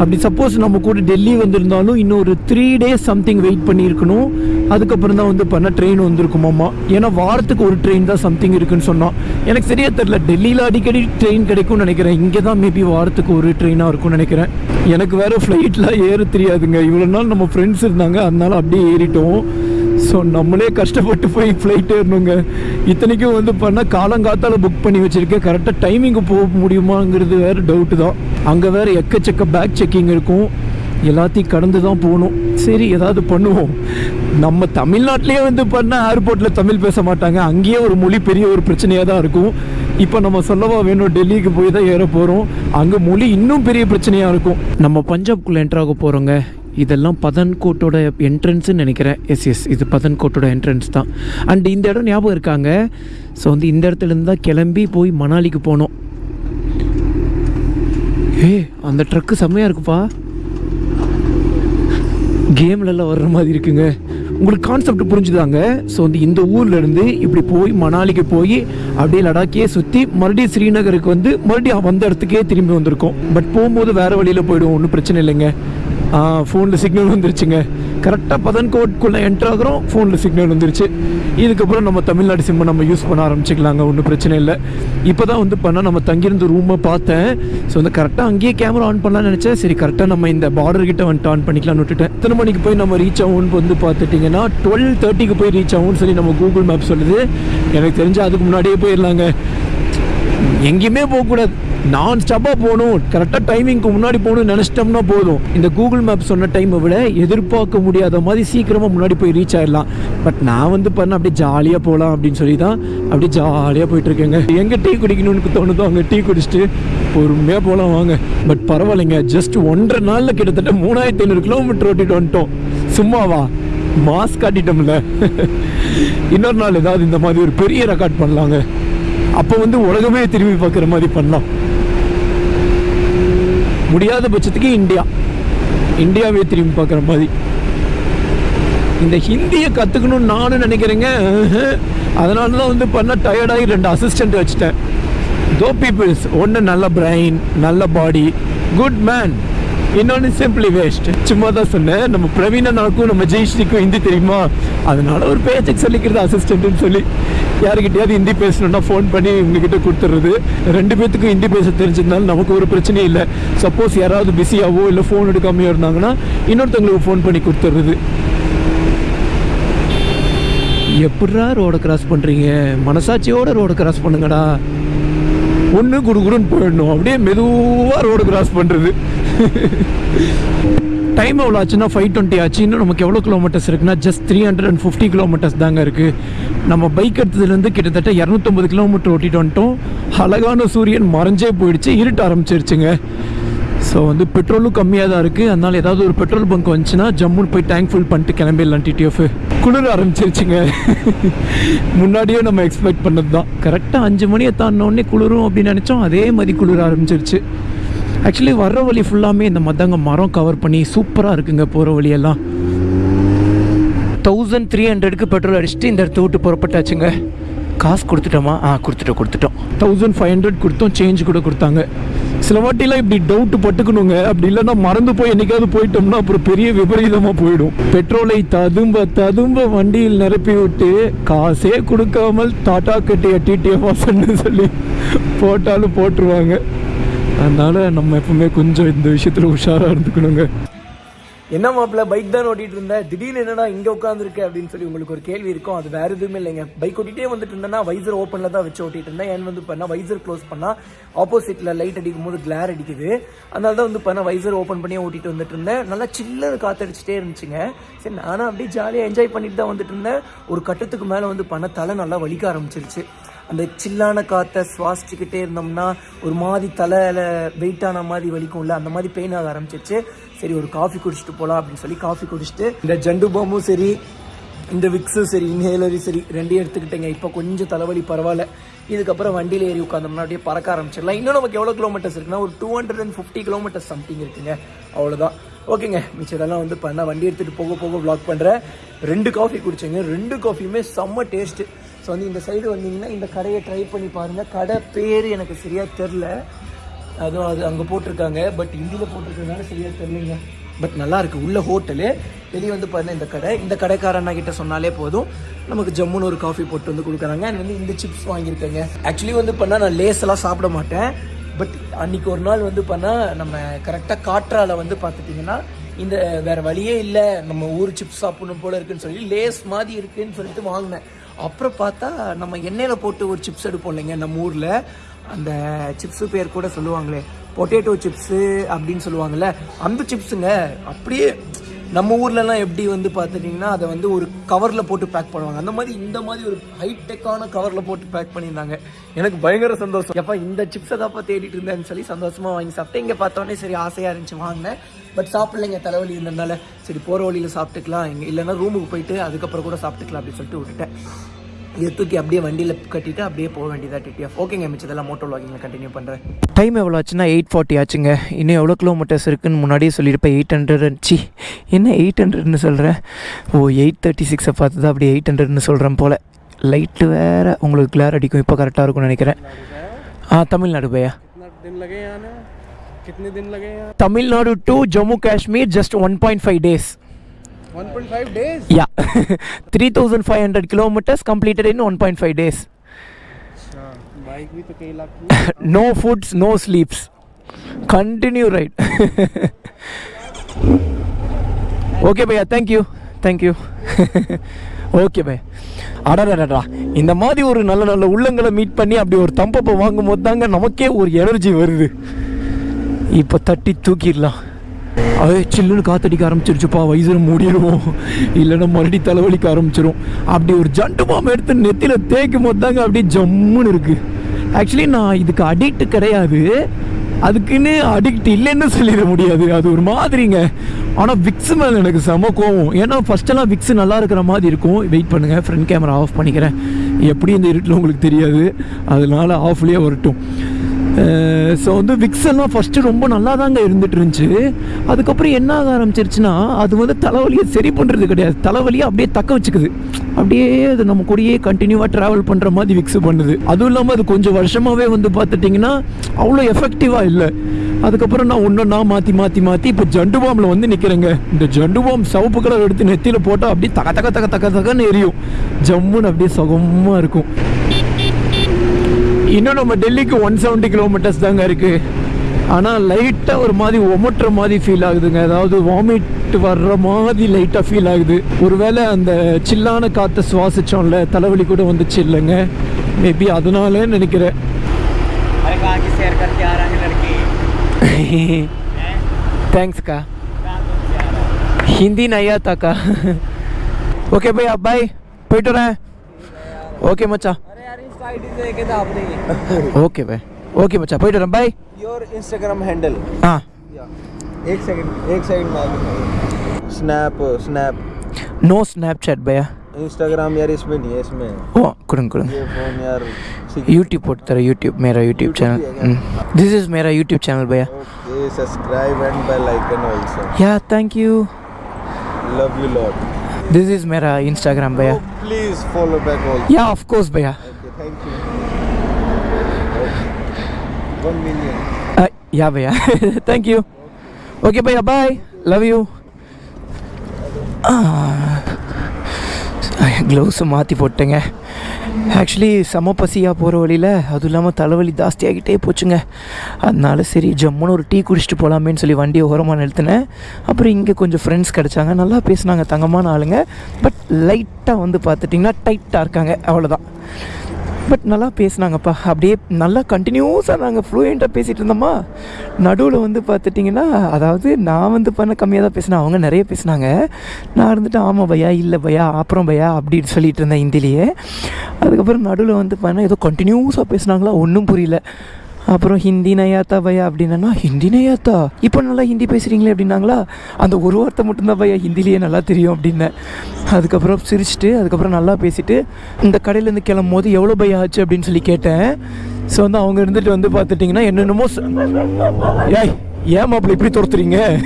அப்படி சப்போஸ் நம்ம கூட டெல்லி வந்திருந்தாலும் இன்னும் ஒரு த்ரீ டேஸ் சம்திங் வெயிட் பண்ணியிருக்கணும். அதுக்கப்புறம் தான் வந்து பண்ண ட்ரெயின் வந்திருக்குமாம்மா ஏன்னா வாரத்துக்கு ஒரு ட்ரெயின் தான் சம்திங் இருக்குன்னு சொன்னோம் எனக்கு சரியா தெரில டெல்லியில் அடிக்கடி ட்ரெயின் கிடைக்கும்னு நினைக்கிறேன். இங்கே தான் மேபி வாரத்துக்கு ஒரு ட்ரெயினாக இருக்கும்னு நினைக்கிறேன். எனக்கு வேறு ஃப்ளைட்லாம் ஏற தெரியாதுங்க. இவ்வளோ நாள் நம்ம ஃப்ரெண்ட்ஸ் இருந்தாங்க அதனால அப்படியே ஏறிட்டோம். ஸோ நம்மளே கஷ்டப்பட்டு போய் ஃப்ளைட் ஏறணுங்க. இத்தனைக்கும் வந்து பண்ணால் காலங்காத்தால் புக் பண்ணி வச்சுருக்கேன். கரெக்டாக டைமிங்கு போக முடியுமாங்கிறது வேற டவுட்டு தான். அங்கே வேறு எக்கச்சக்க பேக் செக்கிங் இருக்கும். எல்லாத்தையும் கடந்து தான் போகணும். சரி ஏதாவது பண்ணுவோம். நம்ம தமிழ்நாட்டிலேயே வந்து பண்ணால் ஏர்போர்ட்டில் தமிழ் பேச மாட்டாங்க. அங்கேயே ஒரு மொழி பெரிய ஒரு பிரச்சனையாக தான் இருக்கும். இப்போ நம்ம சொல்லவா வேணும் டெல்லிக்கு போய் தான் ஏற போகிறோம் அங்கே மொழி இன்னும் பெரிய பிரச்சனையாக இருக்கும். நம்ம பஞ்சாப்குள்ளே என்ட்ராக போகிறோங்க இதெல்லாம் பதன்கோட்டோட என்ட்ரன்ஸ்னு நினைக்கிறேன். எஸ் எஸ் இது பதன்கோட்டோட என்ட்ரன்ஸ் தான். அண்ட் இந்த இடம் ஞாபகம் இருக்காங்க. ஸோ வந்து இந்த இடத்துலேருந்து தான் கிளம்பி போய் மணாலிக்கு போனோம். ஏ அந்த ட்ரக்கு செம்மையாக இருக்குப்பா. கேம்லலாம் வர்ற மாதிரி இருக்குங்க. உங்களுக்கு கான்செப்ட் புரிஞ்சுதாங்க. ஸோ வந்து இந்த ஊர்லேருந்து இப்படி போய் மணாலிக்கு போய் அப்படியே லடாக்கே சுற்றி மறுபடியும் ஸ்ரீநகருக்கு வந்து மறுபடியும் வந்த இடத்துக்கே திரும்பி வந்திருக்கோம். பட் போகும்போது வேறு வழியில் போயிடுவோம் ஒன்றும் பிரச்சனை இல்லைங்க. ஃபோனில் சிக்னல் வந்துருச்சுங்க. கரெக்டாக பதன்கோட்குள்ளே என்ட்ரு ஆகிறோம். ஃபோனில் சிக்னல் வந்துருச்சு. இதுக்கப்புறம் நம்ம தமிழ்நாடு சிம்மை நம்ம யூஸ் பண்ண ஆரம்பிச்சிக்கலாங்க. ஒன்றும் பிரச்சனை இல்லை. இப்போ தான் வந்து பண்ணால் நம்ம தங்கியிருந்த ரூமை பார்த்தேன். ஸோ வந்து கரெக்டாக அங்கேயே கேமரா ஆன் பண்ணலாம்னு நினச்சேன். சரி கரெக்டாக நம்ம இந்த பார்டர் கிட்ட வந்துட்டு ஆன் பண்ணிக்கலாம்னு விட்டுட்டேன். எத்தனை மணிக்கு போய் நம்ம ரீச் ஆகும்னு வந்து பார்த்துட்டிங்கன்னா டுவெல் தேர்ட்டிக்கு போய் ரீச் ஆகும்னு சொல்லி நம்ம கூகுள் மேப் சொல்லுது. எனக்கு தெரிஞ்சு அதுக்கு முன்னாடியே போயிடலாங்க. எங்கேயுமே போகக்கூடாது. நான் ஸ்டப்பாக போகணும் கரெக்டாக டைமிங்க்கு முன்னாடி போகணும்னு நினச்சிட்டோம்னா போதும். இந்த கூகுள் மேப் சொன்ன டைமை விட எதிர்பார்க்க முடியாத மாதிரி சீக்கிரமாக முன்னாடி போய் ரீச் ஆயிடலாம். பட் நான் வந்து பண்ண அப்படியே ஜாலியாக போகலாம் அப்படின்னு சொல்லி தான் அப்படியே ஜாலியாக போயிட்டுருக்கேங்க. எங்கே டீ குடிக்கணும்னு தோணுதோ அங்கே டீ குடிச்சிட்டு பொறுமையாக போகலாம் வாங்க. பட் பரவாயில்லைங்க ஜஸ்ட் ஒன்றரை நாளில் கிட்டத்தட்ட மூணாயிரத்தி ஐநூறு கிலோமீட்டர் ஓட்டிட்டு வந்துட்டோம். சும்மாவா? மாஸ்க் காட்டிட்டோம்ல. இன்னொரு நாள் ஏதாவது இந்த மாதிரி ஒரு பெரிய ரெக்கார்ட் பண்ணலாங்க. அப்போ வந்து உலகமே திரும்பி பார்க்குற மாதிரி பண்ணலாம். முடியாத பட்சத்துக்கு இந்தியா. இந்தியாவே திரும்பி பார்க்குற மாதிரி. இந்த ஹிந்தியை கற்றுக்கணும்னு நானும் நினைக்கிறேங்க. அதனால தான் வந்து பண்ண டயர்டாகி ரெண்டு அசிஸ்டண்ட் வச்சுட்டேன். தோ பீப்புள்ஸ் ஒன்று நல்ல பிரைன் நல்ல பாடி குட் மேன் இன்னொன்று சிம்பிளி வேஸ்ட் சும்மா தான் சொன்னேன். நம்ம பிரவீனனாக்கும் நம்ம ஜெயஸ்ரீக்கும் ஹிந்தி தெரியுமா? அதனால ஒரு பேச்சுக்கு சொல்லிக்கிறது அசிஸ்டன்ட்னு சொல்லி. யாருக்கிட்டையாவது ஹிந்தி பேசணும்னா ஃபோன் பண்ணி உங்ககிட்ட கொடுத்துறது. ரெண்டு பேத்துக்கும் ஹிந்தி பேச தெரிஞ்சிருந்தாலும் நமக்கு ஒரு பிரச்சனையும் இல்லை. சப்போஸ் யாராவது பிஸியாவோ இல்லை ஃபோன் எடுக்காமையோ இருந்தாங்கன்னா இன்னொருத்தவங்களுக்கு ஃபோன் பண்ணி கொடுத்துறது. எப்படா ரோடை கிராஸ் பண்ணுறீங்க மனசாட்சியோட ரோடை கிராஸ் பண்ணுங்கடா. ஒன்று குடுகுடுன்னு போயிடணும். அப்படியே மெதுவாக ரோடு கிராஸ் பண்ணுறது டைம் எவ்வளோ ஆச்சுன்னா ஃபைவ் டுவெண்ட்டி ஆச்சு. இன்னும் நமக்கு எவ்வளோ கிலோமீட்டர்ஸ் இருக்குன்னா just three hundred and fifty kilometres தாங்க இருக்குது நம்ம பைக் எடுத்ததுலேருந்து கிட்டத்தட்ட இரநூத்தொம்பது கிலோமீட்டர் ஓட்டிட்டு வந்துட்டோம். அழகான சூரியன் மறைஞ்சே போயிடுச்சு இருட்ட ஆரம்பிச்சிருச்சுங்க. ஸோ வந்து பெட்ரோலும் கம்மியாக தான் இருக்குது அதனால் ஏதாவது ஒரு பெட்ரோல் பங்க் வந்துச்சுன்னா ஜம்முன்னு போய் டேங்க் ஃபுல் பண்ணிட்டு கிளம்பிடலாம் டிடிஎஃப் குளிர ஆரம்பிச்சிருச்சுங்க. முன்னாடியே நம்ம எக்ஸ்பெக்ட் பண்ணது தான் கரெக்டாக அஞ்சு மணியை தாண்டினோடனே குளிரும் அப்படின்னு நினச்சோம். அதே மாதிரி குளிர ஆரம்பிச்சிருச்சு. ஆக்சுவலி வர்ற வழி ஃபுல்லாமே இந்த மத்தங்க மரம் கவர் பண்ணி சூப்பராக இருக்குங்க போகிற வழியெல்லாம். தௌசண்ட் த்ரீ ஹண்ட்ரடுக்கு பெட்ரோல் அடிச்சுட்டு இந்த இடத்த விட்டு புறப்பட்டாச்சுங்க. காசு கொடுத்துட்டோமா? ஆ கொடுத்துட்டோம் கொடுத்துட்டோம். தௌசண்ட் ஃபைவ் ஹண்ட்ரட் கொடுத்தோம் சேஞ்ச் கூட கொடுத்தாங்க. சில வாட்டிலாம் இப்படி டவுட் பட்டுக்கணுங்க. அப்படி இல்லைன்னா மறந்து போய் என்னைக்காவது போயிட்டோம்னா அப்புறம் பெரிய விபரீதமாக போயிடும். பெட்ரோலை ததும்ப ததும்ப வண்டியில் நிரப்பி விட்டு காசே கொடுக்காமல் டாட்டா கட்டிய டிடிஎஃப் வாசன்னு சொல்லி போட்டாலும் போட்டுருவாங்க. அதனால நம்ம எப்பவுமே கொஞ்சம் இந்த விஷயத்தில் உஷாராக இருந்துக்கணுங்க.
என்ன மாப்பிள்ள பைக் தான் ஓட்டிட்டு இருந்தேன் திடீர்னு என்னடா இங்க உட்காந்துருக்கு அப்படின்னு சொல்லி உங்களுக்கு ஒரு கேள்வி இருக்கும். அது வேற எதுவுமே இல்லைங்க. பைக் ஓட்டிட்டே வந்துட்டு இருந்தேன்னா வைசர் ஓப்பன்ல தான் வச்சு ஓட்டிட்டு இருந்தேன். ஏன் வந்து பண்ணா வைசர் க்ளோஸ் பண்ணா ஆப்போசிட்ல லைட் அடிக்கும் போது கிளார் அடிக்குது. அதனால தான் வந்து பண்ணா வைசர் ஓப்பன் பண்ணி ஓட்டிட்டு வந்துட்டு இருந்தேன். நல்லா சில்லு காத்தடிச்சுட்டே இருந்துச்சுங்க. சரி நானும் அப்படியே ஜாலியாக என்ஜாய் பண்ணிட்டு தான் வந்துட்டு இருந்தேன். ஒரு கட்டத்துக்கு மேலே வந்து பண்ண தலை நல்லா வலிக்க ஆரம்பிச்சிருச்சு. அந்த சில்லான காற்றை சுவாசிச்சுக்கிட்டே இருந்தோம்னா ஒரு மாதிரி தலையில் வெயிட்டான மாதிரி வலிக்கும்ல அந்த மாதிரி பெயின் ஆக ஆரம்பிச்சிருச்சு. சரி ஒரு காஃபி குடிச்சிட்டு போகலாம் அப்படின்னு சொல்லி காஃபி குடிச்சிட்டு இந்த ஜண்டு பாம்பும் சரி இந்த விக்ஸும் சரி இன்ஹேலரும் சரி ரெண்டையும் எடுத்துக்கிட்டேங்க. இப்போ கொஞ்சம் தலைவலி பரவாயில்ல. இதுக்கப்புறம் வண்டியில் ஏறி உட்காந்தோம்னா அப்படியே பறக்க ஆரம்பிச்சிடலாம். இன்னும் நமக்கு எவ்வளோ கிலோமீட்டர்ஸ் இருக்குன்னா ஒரு two hundred and fifty kilometres something இருக்குங்க. அவ்வளோதான் ஓகேங்க மிச்சதெல்லாம் வந்து பண்ணால் வண்டி எடுத்துகிட்டு போக போக வ்ளாக் பண்ணுறேன் ரெண்டு காஃபி குடிச்சேங்க. ரெண்டு காஃபியுமே செம்ம டேஸ்ட்டு ஸோ வந்து இந்த சைடு வந்தீங்கன்னா இந்த கடையை ட்ரை பண்ணி பாருங்கள் கடை பேர் எனக்கு சரியாக தெரில அதுவும் அது அங்கே போட்டிருக்காங்க. பட் ஹிந்தியில் போட்டிருக்கறதுனால சரியாக தெரிலிங்க பட் நல்லா இருக்கு. உள்ள ஹோட்டலு வெளியே வந்து பாருங்கள் இந்த கடை. இந்த கடைக்காரண்ணா கிட்ட சொன்னாலே போதும். நமக்கு ஜம்முன்னு ஒரு காஃபி போட்டு வந்து கொடுக்குறாங்க. அண்ட் வந்து இந்த சிப்ஸ் வாங்கியிருக்கேங்க. ஆக்சுவலி வந்து பண்ணால் நான் லேஸெல்லாம் சாப்பிட மாட்டேன். பட் அன்னைக்கு ஒரு நாள் வந்து பண்ணால் நம்ம கரெக்டாக காற்றால வந்து பார்த்துட்டிங்கன்னா இந்த வேறு வழியே இல்லை. நம்ம ஊர் சிப்ஸ் சாப்பிடணும் போல இருக்குன்னு சொல்லி லேஸ் மாதிரி இருக்குன்னு சொல்லிட்டு வாங்கினேன். அப்புறம் பார்த்தா நம்ம எண்ணெயில் போட்டு ஒரு சிப்ஸ் எடுப்போம் இல்லைங்க நம்ம ஊரில். அந்த சிப்ஸு பேர் கூட சொல்லுவாங்களே பொட்டேட்டோ சிப்ஸு அப்படின்னு சொல்லுவாங்கள்ல அந்த சிப்ஸுங்க அப்படியே நம்ம ஊர்லலாம் எப்படி வந்து பார்த்துட்டிங்கன்னா அதை வந்து ஒரு கவரில் போட்டு பேக் பண்ணுவாங்க. அந்த மாதிரி இந்த மாதிரி ஒரு ஹைடெக்கான கவரில் போட்டு பேக் பண்ணியிருந்தாங்க. எனக்கு பயங்கர சந்தோஷம். எப்போ இந்த சிப்ஸை தாப்பா தேடிட்டு இருந்தேன்னு சொல்லி சந்தோஷமாக வாங்கி சாப்பிட்டேன். இங்கே பார்த்தோன்னே சரி ஆசையாக இருந்துச்சு வாங்கினேன். பட் சாப்பிடலைங்க தலைவலி இருந்ததுனால. சரி போகிற வழியில் சாப்பிட்டுக்கலாம். இங்கே இல்லைன்னா ரூமுக்கு போயிட்டு அதுக்கப்புறம் கூட சாப்பிட்டுக்கலாம் அப்படின்னு சொல்லிட்டு விட்டுட்டேன். இதை தூக்கி அப்படியே வண்டியில் கட்டிட்டு அப்படியே போக வேண்டியதாக டிடிஎஃப் ஓகேங்க மிச்சதெல்லாம் மோட்டோ வாக்கிங்கில் கண்டினியூ பண்ணுறேன்
டைம் எவ்வளோ ஆச்சுன்னா எயிட் ஃபார்ட்டி ஆச்சுங்க. இன்னும் எவ்வளோ கிலோமீட்டர்ஸ் இருக்குன்னு முன்னாடியே சொல்லியிருப்பேன் எயிட் ஹண்ட்ரட் சி என்ன எயிட் ஹண்ட்ரட்னு சொல்கிறேன் ஓ எயிட் தேர்ட்டி சிக்ஸை பார்த்து தான் அப்படியே எயிட் ஹண்ட்ரட்னு சொல்கிறேன் போல். லைட்டு வேறு உங்களுக்கு கிளார் அடிக்கும் இப்போ கரெக்டாக இருக்கும்னு நினைக்கிறேன். ஆ தமிழ்நாடு பையா? Tamil Nadu to Jammu Kashmir just one point five days
1.5 days? Yeah. 3,500 kilometers completed in 1.5 days.
no foods, no sleeps. Continue right. okay, bhaiya. Thank you. Thank you. Okay bye அடடடா இந்த மாதிரி ஒரு நல்ல நல்ல உள்ளங்களை மீட் பண்ணி அப்படி ஒரு தம்பப்பை வாங்கும் போது தாங்க நமக்கே ஒரு எனர்ஜி வருது இப்போ தட்டி தூக்கிடலாம் அதே சில்லுன்னு காத்தடிக்க ஆரம்பிச்சிருச்சுப்பா வயசுல மூடிடுவோம். இல்லைன்னா மறுபடியும் தலைவலிக்க ஆரம்பிச்சிரும். அப்படி ஒரு ஜண்டு பாம்பு எடுத்து நெத்தியில் தேய்க்கும் போது தாங்க அப்படியே ஜம்முன்னு இருக்குது ஆக்சுவலி நான் இதுக்கு அடிக்ட் கிடையாது. அதுக்குன்னு அடிக்ட் இல்லைன்னு சொல்லிட முடியாது. அது ஒரு மாதிரிங்க. ஆனால் விக்ஸ் மேலே எனக்கு செம கோவம். ஏன்னா ஃபஸ்ட்டெல்லாம் விக்ஸ் நல்லா இருக்கிற மாதிரி இருக்கும். வெயிட் பண்ணுங்கள் ஃப்ரண்ட் கேமரா ஆஃப் பண்ணிக்கிறேன். எப்படி இந்த இருட்டில் உங்களுக்கு தெரியாது. அதனால ஆஃப்லேயே வரட்டும். ஸோ வந்து விக்ஸெல்லாம் ஃபஸ்ட்டு ரொம்ப நல்லா தாங்க இருந்துட்டு இருந்துச்சு அதுக்கப்புறம் என்ன ஆக ஆரம்பிச்சிருச்சுன்னா அது வந்து தலைவலியை சரி பண்ணுறது கிடையாது. தலைவலியை அப்படியே தக்க வச்சுக்குது. அப்படியே அது நம்ம கூடயே கண்டினியூவாக ட்ராவல் பண்ணுற மாதிரி விக்ஸ் பண்ணுது. அதுவும் இல்லாமல் அது கொஞ்சம் வருஷமாகவே வந்து பார்த்துட்டிங்கன்னா அவ்வளோ எஃபெக்டிவாக இல்லை. அதுக்கப்புறம் நான் ஒன்றா மாற்றி மாற்றி மாற்றி இப்போ ஜண்டு பாம்பில் வந்து நிற்கிறேங்க இந்த ஜண்டு பாம் சிவப்பு கலர் எடுத்து நெத்தியில் போட்டால் அப்படியே தக தக தக தக தகன்னு எரியும். ஜம்முன்னு அப்படியே சுகமாக இருக்கும். இன்னும் நம்ம டெல்லிக்கு ஒன் செவன்ட்டி கிலோமீட்டர்ஸ் தாங்க இருக்குது ஆனால் லைட்டாக ஒரு மாதிரி ஒமட்டுற மாதிரி ஃபீல் ஆகுதுங்க. அதாவது வாமிட் வர்ற மாதிரி லைட்டாக ஃபீல் ஆகுது. ஒருவேளை அந்த சில்லான காற்றை சுவாசித்தோம்ல தலைவலி கூட வந்துச்சு இல்லைங்க. மேபி அதனால நினைக்கிறேன். தேங்க்ஸ்க்கா ஹிந்தி நையா தாக்கா ஓகே பாய் அப்பாய் போயிட்டு வரேன். ஓகே மச்சா ओके भाई ओके बच्चा पोइट रम भाई
योर इंस्टाग्राम हैंडल
हाँ
एक सेकंड एक सेकंड मांग स्नैप स्नैप
नो स्नैपचैट भैया
इंस्टाग्राम यार इसमें नहीं है इसमें
ओ कुड़ंग कुड़ंग
ये फ़ोन यार
यूट्यूब पर तेरा यूट्यूब मेरा यूट्यूब चैनल दिस इज़ मेरा यूट्यूब चैनल भैया
okay subscribe and bell icon also
yeah thank you
love you lot
this is मेरा इंस्टाग्राम भैया
please follow back also
yeah of course भैया
1 million.
Uh, yeah, bhaiya. Thank you. Okay, bhaiya, bye. Love you. Ah. க்ளவுஸும் மாற்றி போட்டேங்க actually செம பசியாக போகிற வழியில் அதுவும் இல்லாமல் தலைவலி ஜாஸ்தியாகிட்டே போச்சுங்க அதனால சரி ஜம்முன்னு ஒரு டீ குடிச்சிட்டு போகலாமேன்னு சொல்லி வண்டியை ஓரமாக நிறுத்தினேன் அப்புறம் இங்கே கொஞ்சம் ஃப்ரெண்ட்ஸ் கிடச்சாங்க நல்லா பேசினாங்க தங்கமான ஆளுங்க பட் லைட்டாக வந்து பார்த்துட்டிங்கன்னா டைட்டாக இருக்காங்க அவ்வளோதான் பட் நல்லா பேசுனாங்கப்பா. அப்படியே நல்லா கண்டினியூஸாக நாங்கள் ஃப்ளூயண்ட்டாக பேசிகிட்டு இருந்தோமா நடுவில் வந்து பார்த்துட்டிங்கன்னா அதாவது நான் வந்து பண்ண கம்மியாக தான் பேசினேன் அவங்க நிறைய பேசினாங்க. நான் இருந்துட்டு ஆமாம் பையா இல்லை பையா அப்புறம் பையா அப்படின்னு சொல்லிட்டு இருந்தேன் ஹிந்திலேயே. அதுக்கப்புறம் நடுவில் வந்து பண்ண ஏதோ கண்டினியூஸாக பேசுனாங்களா? ஒன்றும் புரியல. அப்புறம் ஹிந்தி நயாத்தா பையா அப்படின்னா ஹிந்தி நயாத்தா இப்போ நல்லா ஹிந்தி பேசுகிறீங்களே அப்படின்னாங்களா? அந்த ஒரு வார்த்தை மட்டும்தான் பையா ஹிந்திலேயே நல்லா தெரியும் அப்படின்னேன் அதுக்கப்புறம் சிரிச்சிட்டு அதுக்கப்புறம் நல்லா பேசிட்டு இந்த கடையிலேருந்து கிளம்பும் போது எவ்வளோ பையா ஆச்சு அப்படின்னு சொல்லி கேட்டேன். ஸோ வந்து அவங்க இருந்துட்டு வந்து பார்த்துட்டிங்கன்னா என்னென்னமோ ஏய் ஏன் மாப்பிள்ள இப்படி துரத்துறீங்க?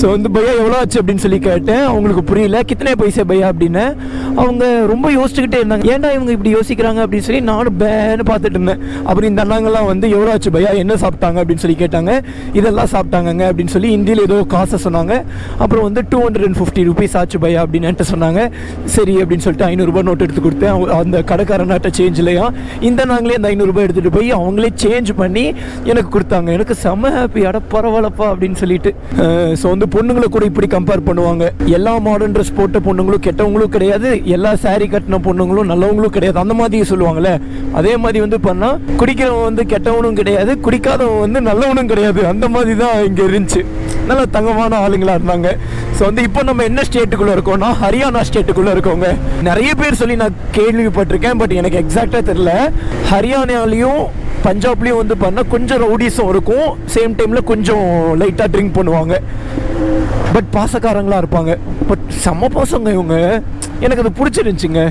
ஸோ வந்து பையா எவ்வளோ ஆச்சு அப்படின்னு சொல்லி கேட்டேன். அவங்களுக்கு புரியல. கித்தனை பைசா பையா அப்படின்னு. அவங்க ரொம்ப யோசிச்சுக்கிட்டே இருந்தாங்க. ஏன்டா இவங்க இப்படி யோசிக்கிறாங்க அப்படின்னு சொல்லி நானும் பேன்னு பார்த்துட்டு இருந்தேன். அப்புறம் இந்த அண்ணாங்கெல்லாம் வந்து எவ்வளோ ஆச்சு பையா? என்ன சாப்பிட்டாங்க? அப்படின்னு சொல்லி கேட்டாங்க. இதெல்லாம் சாப்பிட்டாங்கங்க. அப்படின்னு சொல்லி ஹிந்தியில் ஏதோ காசை சொன்னாங்க. அப்புறம் வந்து two hundred and fifty rupees ஆச்சு பையா அப்படின்னு சொன்னாங்க. சரி அப்படின்னு சொல்லிட்டு ஐநூறுரூபா நோட் எடுத்து கொடுத்தேன். அவங்க- அந்த கடைக்காரனாட்ட சேஞ்ச் இல்லையா? இந்த நாங்களே அந்த ஐநூறுரூபா எடுத்துகிட்டு போய் அவங்களே சேஞ்ச் பண்ணி எனக்கு கொடுத்தாங்க. எனக்கு செம ஹாப்பி அட பரவாயில்லப்பா அப்படின்னு சொல்லிட்டு. ஸோ வந்து பொண்ணுங்களை கூட இப்படி கம்பேர் பண்ணுவாங்க. எல்லா மாடர்ன் ட்ரெஸ் போட்ட பொண்ணுங்களும் கெட்டவங்களும் கிடையாது. எல்லா சாரி கட்டின பொண்ணுங்களும் நல்லவங்களும் கிடையாது. அந்த மாதிரி சொல்லுவாங்கல்ல. அதே மாதிரி வந்து பண்ணால் குடிக்கிறவன் வந்து கெட்டவனும் கிடையாது. குடிக்காதவன் வந்து நல்லவனும் கிடையாது. அந்த மாதிரி தான் இங்கே இருந்துச்சு. நல்ல தங்கமான ஆளுங்களாக இருந்தாங்க. ஸோ வந்து இப்போ நம்ம என்ன ஸ்டேட்டுக்குள்ளே இருக்கோம்னா ஹரியானா ஸ்டேட்டுக்குள்ளே இருக்கோங்க. நிறைய பேர் சொல்லி நான் கேள்விப்பட்டிருக்கேன் பட் எனக்கு எக்ஸாக்டாக தெரியல. ஹரியானாலையும் பஞ்சாப்லேயும் வந்து பண்ணா கொஞ்சம் ரவுடிஸும் இருக்கும். சேம் டைமில் கொஞ்சம் லைட்டாக ட்ரிங்க் பண்ணுவாங்க. பட் பாசக்காரங்களா இருப்பாங்க. பட் செம்ம பாசங்க இவங்க. எனக்கு அது பிடிச்சிருந்துச்சிங்க.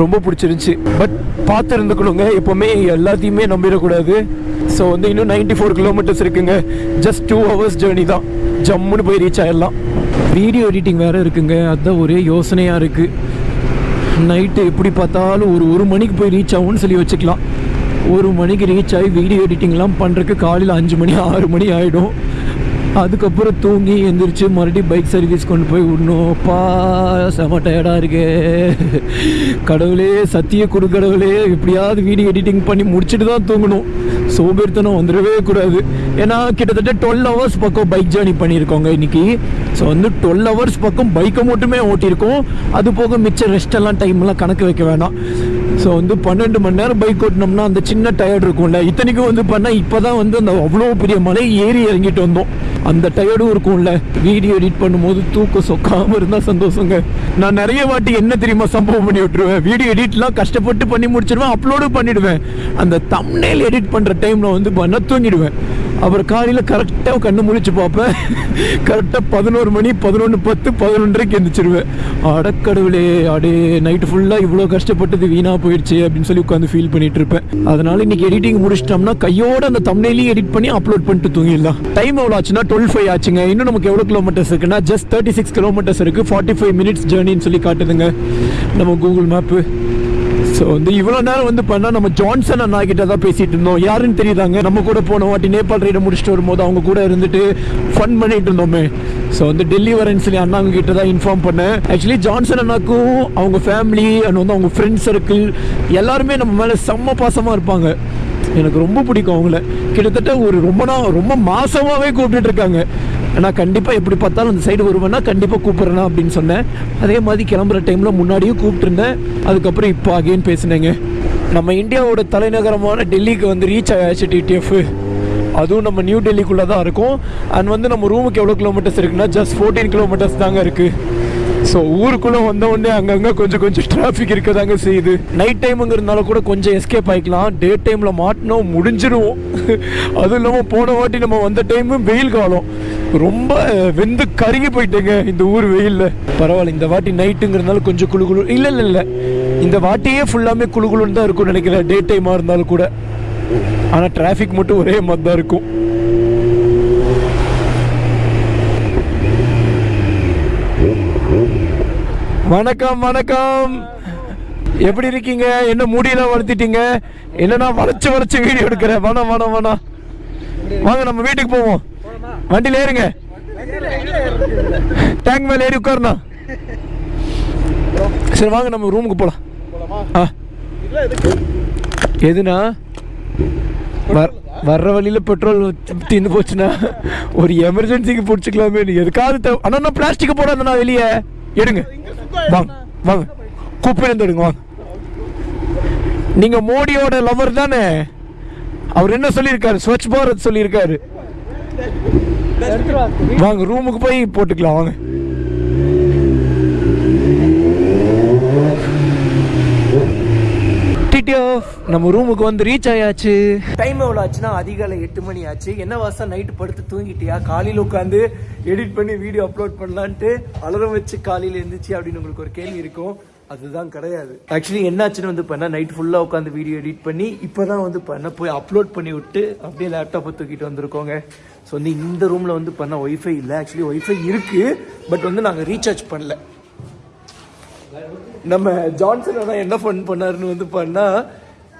ரொம்ப பிடிச்சிருந்துச்சி. பட் பார்த்து இருந்துக்கணுங்க எப்போவுமே எல்லாத்தையுமே நம்பிடக்கூடாது. ஸோ வந்து இன்னும் 94 ஃபோர் கிலோமீட்டர்ஸ் இருக்குங்க. ஜஸ்ட் டூ ஹவர்ஸ் ஜேர்னி தான். ஜம்முன்னு போய் ரீச் ஆயிடலாம். வீடியோ எடிட்டிங் வேறு இருக்குங்க. அதுதான் ஒரே யோசனையாக இருக்குது நைட்டு எப்படி பார்த்தாலும் ஒரு ஒரு மணிக்கு போய் ரீச் ஆகும்னு சொல்லி வச்சுக்கலாம். ஒரு மணிக்கு ரீச் ஆகி வீடியோ எடிட்டிங்லாம் பண்ணுறக்கு காலையில் அஞ்சு மணி ஆறு மணி ஆகிடும் அதுக்கப்புறம் தூங்கி எந்திரிச்சு மறுபடியும் பைக் சர்வீஸ் கொண்டு போய் விடணும். பா செம டயர்டாக இருக்கே. கடவுளே சத்திய கொடு கடவுளே எப்படியாவது வீடியோ எடிட்டிங் பண்ணி முடிச்சுட்டு தான் தூங்கணும். சோம்பேறித்தனம் வந்துடவே கூடாது. ஏன்னா கிட்டத்தட்ட டுவெல் ஹவர்ஸ் பக்கம் பைக் ஜேர்னி பண்ணியிருக்கோங்க இன்னைக்கு. ஸோ வந்து டுவெல் ஹவர்ஸ் பக்கம் பைக்கை மட்டுமே ஓட்டியிருக்கோம். அது போக மிச்சம் ரெஸ்ட் எல்லாம் டைம்லாம் கணக்கு வைக்க வேணாம். ஸோ வந்து பன்னெண்டு மணி நேரம் பைக் ஓட்டினோம்னா அந்த சின்ன டயர்டு இருக்கும்ல. இத்தனைக்கும் வந்து பண்ணால் இப்போ தான் வந்து அந்த அவ்வளோ பெரிய மலை ஏறி இறங்கிட்டு வந்தோம். அந்த டயர்டும் இருக்கும்ல. வீடியோ எடிட் பண்ணும்போது தூக்கம் சொக்காமல் இருந்தால் சந்தோஷங்க. நான் நிறைய வாட்டி என்ன தெரியுமா சம்பவம் பண்ணி விட்டுருவேன்? வீடியோ எடிட்லாம் கஷ்டப்பட்டு பண்ணி முடிச்சிடுவேன் அப்லோடு பண்ணிவிடுவேன் அந்த தம்னேல் எடிட் பண்ணுற டைமில் வந்து பண்ண தூங்கிடுவேன். அப்புறம் காலையில் கரெக்டாக கண்ணு முழிச்சு பார்ப்பேன். கரெக்டாக பதினோரு மணி பதினொன்று பத்து பதினொன்றரைக்கு எந்திரிச்சிருவேன். அடக்கடவுளே அடே நைட்டு ஃபுல்லாக இவ்வளோ கஷ்டப்பட்டது வீணாக போயிடுச்சு அப்படின்னு சொல்லி உட்காந்து ஃபீல் பண்ணிட்டு இருப்பேன். அதனால இன்னைக்கு எடிட்டிங் முடிச்சிட்டோம்னா கையோட அந்த தம்னையிலையும் எடிட் பண்ணி அப்லோட் பண்ணிட்டு தூங்கிடலாம். டைம் எவ்வளோ ஆச்சுன்னா டுவெல் ஃபைவ் ஆச்சுங்க. இன்னும் நமக்கு எவ்வளோ கிலோமீட்டர்ஸ் இருக்குன்னா ஜஸ்ட் தேர்ட்டி சிக்ஸ் கிலோமீட்டர்ஸ் இருக்குது ஃபார்ட்டி ஃபைவ் மினிட்ஸ் ஜேர்னின்னு சொல்லி காட்டுதுங்க. நம்ம கூகுள் மேப்பு ஸோ வந்து இவ்வளோ நேரம் வந்து பண்ணால் நம்ம ஜான்சன் அண்ணா கிட்ட தான் பேசிகிட்டு இருந்தோம். யாருன்னு தெரியுதாங்க? நம்ம கூட போன வாட்டி நேபாள் ரைடை முடிச்சுட்டு வரும்போது அவங்க கூட இருந்துட்டு ஃபன் பண்ணிட்டு இருந்தோமே. ஸோ வந்து டெல்லி வரேன்னு சொல்லி அண்ணாங்க கிட்ட தான் இன்ஃபார்ம் பண்ணேன். ஆக்சுவலி ஜான்சன் அண்ணாக்கும் அவங்க ஃபேமிலி அண்ட் வந்து அவங்க ஃப்ரெண்ட்ஸ் சர்க்கிள் எல்லாருமே நம்ம மேலே செம்ம பாசமாக இருப்பாங்க. எனக்கு ரொம்ப பிடிக்கும் அவங்கள. கிட்டத்தட்ட ஒரு ரொம்ப நாள் ரொம்ப மாசமாகவே கூப்பிட்டுட்டு இருக்காங்க. நான் கண்டிப்பாக எப்படி பார்த்தாலும் அந்த சைடு வருவேன்னா கண்டிப்பாக கூப்பிட்றேனா அப்படின்னு சொன்னேன். அதே மாதிரி கிளம்புற டைமில் முன்னாடியும் கூப்பிட்டுருந்தேன். அதுக்கப்புறம் இப்போ அகைன் பேசினேங்க. நம்ம இந்தியாவோட தலைநகரமான டெல்லிக்கு வந்து ரீச் ஆயாச்சு டிடிஎஃப் அதுவும் நம்ம நியூ டெல்லிக்குள்ளே தான் இருக்கும். அண்ட் வந்து நம்ம ரூமுக்கு எவ்வளோ கிலோமீட்டர்ஸ் இருக்குன்னா ஜஸ்ட் ஃபோர்டீன் கிலோமீட்டர்ஸ் தாங்க இருக்குது ஸோ ஊருக்குள்ளே வந்த உடனே அங்கங்கே கொஞ்சம் கொஞ்சம் டிராஃபிக் இருக்க தாங்க செய்யுது நைட் டைமுங்கிறதுனால கூட கொஞ்சம் எஸ்கேப் ஆகிக்கலாம் டே டைமில் மாட்டினோம் முடிஞ்சிருவோம் அதுவும் இல்லாமல் போன வாட்டி நம்ம வந்த டைமு வெயில் காலம். ரொம்ப வெந்து கருகி போயிட்டேங்க இந்த ஊர் வெயிலில். பரவாயில்ல இந்த வாட்டி நைட்டுங்கிறதுனால கொஞ்சம் குளு குழு இல்லை இல்லை இல்லை. இந்த வாட்டியே ஃபுல்லாமே குளு குளுன்னு தான் இருக்கும்னு நினைக்கிறேன் டே டைமாக இருந்தாலும் கூட. ஆனால் டிராஃபிக் மட்டும் ஒரே மாதிரி தான் இருக்கும். வணக்கம் வணக்கம். எப்படி இருக்கீங்க? என்ன முடியெல்லாம் வளர்த்திட்டீங்க? என்னன்னா வளைச்சு வளைச்சு வீடியோ எடுக்கிறேன். வேணாம் வேணாம் வேணாம் வாங்க நம்ம வீட்டுக்கு போவோம். வண்டியில் ஏறுங்க. டேங்க் மேலே ஏறி உட்காருண்ணா. சரி வாங்க நம்ம ரூமுக்கு போகலாம்
ஆ. எதுனா? வர்- வர்ற வழியில பெட்ரோல் தீர்ந்து போச்சுன்னா ஒரு எமர்ஜென்சிக்கு பிடிச்சிக்கலாமே. எதுக்காவது தேவை அண்ணா நான் பிளாஸ்டிக் போடாதண்ணா வெளியே. எடுங்க. வாங்க வாங்க. குப்பையிலேருந்து எடுங்க வாங்க. நீங்க மோடியோட லவர் தானே? அவர் என்ன சொல்லியிருக்காரு? ஸ்வச் பாரத் சொல்லியிருக்காரு. வாங்க ரூமுக்கு போய் போட்டுக்கலாம் வாங்க. நம்ம ரூமுக்கு வந்து ரீச் ஆயாச்சு.
டைம் எவ்வளோ ஆச்சுன்னா அதிகாலை எட்டு மணி ஆச்சு. என்ன வாசம் நைட்டு படுத்து தூங்கிட்டியா? காலையில் உட்காந்து எடிட் பண்ணி வீடியோ அப்லோட் பண்ணலான்ட்டு அலரம் வச்சு காலையில் இருந்துச்சு அப்படின்னு உங்களுக்கு ஒரு கேள்வி இருக்கும். அதுதான் கிடையாது. ஆக்சுவலி என்னாச்சுன்னு வந்து பண்ணா நைட் ஃபுல்லாக உட்காந்து வீடியோ எடிட் பண்ணி இப்போ தான் வந்து பண்ண போய் அப்லோட் பண்ணி விட்டு அப்படியே லேப்டாப்பை தூக்கிட்டு வந்திருக்கோங்க. ஸோ வந்து இந்த ரூமில் வந்து பண்ண ஒய்ஃபை இல்லை. ஆக்சுவலி ஒய்ஃபை இருக்குது பட் வந்து நாங்கள் ரீசார்ஜ் பண்ணல. நம்ம ஜான்சன் அண்ணா என்ன ஃபன் பண்ணாருன்னு வந்து பண்ணால்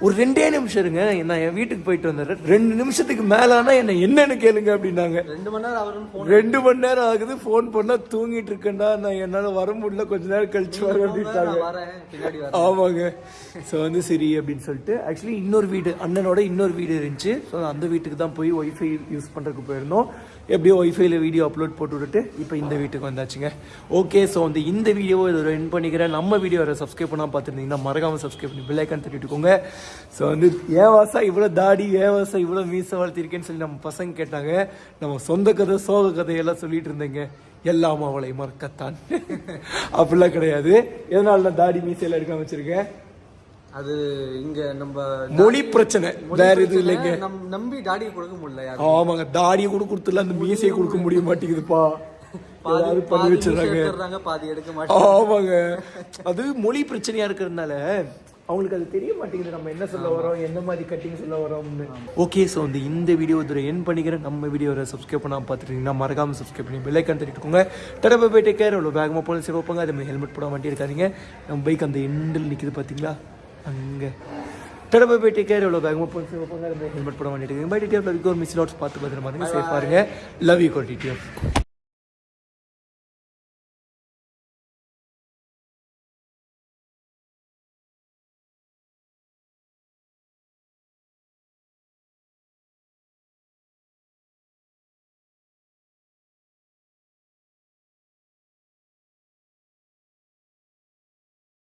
ஒரு ரெண்டே நிமிஷம் இருங்க நான் என் வீட்டுக்கு போயிட்டு வந்துடுறேன். ரெண்டு நிமிஷத்துக்கு மேல ஆனா என்ன என்னன்னு கேளுங்க அப்படின்னாங்க.
ரெண்டு மணி நேரம் அவரும்
ரெண்டு மணி நேரம் ஆகுது ஃபோன் பண்ணா தூங்கிட்டு இருக்கேன்டா நான் என்னால வர முடியல கொஞ்ச நேரம் கழிச்சு வர அப்படின்ட்டாங்க.
வரேன் பின்னாடி
ஆமாங்க. ஸோ வந்து சரி அப்படின்னு சொல்லிட்டு ஆக்சுவலி இன்னொரு வீடு அண்ணனோட இன்னொரு வீடு இருந்துச்சு. ஸோ அந்த வீட்டுக்கு தான் போய் ஒய்ஃபை யூஸ் பண்ணுறதுக்கு போயிருந்தோம். எப்படியோ ஒய்ஃபைல வீடியோ அப்லோட் போட்டு விட்டுட்டு இப்போ இந்த வீட்டுக்கு வந்தாச்சுங்க. ஓகே ஸோ வந்து இந்த வீடியோவை இதோட என் பண்ணிக்கிறேன். நம்ம வீடியோ வர சப்ஸ்கிரைப் பண்ணால் பார்த்துருந்தீங்கன்னா மறக்காமல் சப்ஸ்கிரைப் பண்ணி பிள்ளைக்கான் தட்டிட்டுக்கோங்க ஸோ வந்து ஏவாசா இவ்வளோ தாடி? ஏவாசா இவ்வளோ மீசை வளர்த்திருக்கேன்னு சொல்லி நம்ம பசங்க கேட்டாங்க. நம்ம சொந்த கதை சோக கதையெல்லாம் சொல்லிட்டு இருந்தேங்க. எல்லாம் அவளை மறக்கத்தான். அப்படிலாம் கிடையாது. எதனால நான் தாடி மீசையெல்லாம் எடுக்காம வச்சிருக்கேன்.
அது இங்க நம்ம
மொழி பிரச்சனை. வேற எதுவும் இல்லைங்க.
நம் நம்பி டாடி கொடுக்க முடியல
ஆமாங்க தாடியை கூட கொடுத்துல அந்த மீசையை கொடுக்க முடிய மாட்டேங்குதுப்பா.
பாதி
பண்ணி
எடுத்துறாங்க பாதி எடுக்க மாட்டாங்க
ஆமாங்க. அது மொழி பிரச்சனையா இருக்கிறதுனால அவங்களுக்கு அது தெரிய மாட்டேங்குது. நம்ம என்ன சொல்ல வரோம் என்ன மாதிரி கட்டிங் சொல்ல வரோம்னு. ஓகே ஸோ வந்து இந்த வீடியோ இதில் என் பண்ணிக்கிறேன். நம்ம வீடியோவை சப்ஸ்கிரைப் பண்ணாமல் பார்த்துட்டீங்கன்னா மறக்காம சப்ஸ்கிரைப் பண்ணி பெல்லைக்கான் தட்டிட்டுக்கோங்க. டடப்பை போயிட்டு கேர் அவ்வளோ வேகமாக போன சரி வைப்பாங்க. அதே மாதிரி ஹெல்மெட் போட மாட்டே இருக்காதீங்க நம்ம பைக் அந்த எண்டில் நிற்கிது பார்த்தீங்களா அங்கே டடப்பை போயிட்டு கேர் எவ்வளோ வேகமாக போய் ஹெல்மெட் போட மாட்டே இருக்காங்க பை டிடிஎஃப் ஒரு மிஸ் நோட்ஸ் பார்த்து பார்த்துட்டு பாருங்க சேஃபாக இருங்க லவ் யூ கோர் டீட்டெயில்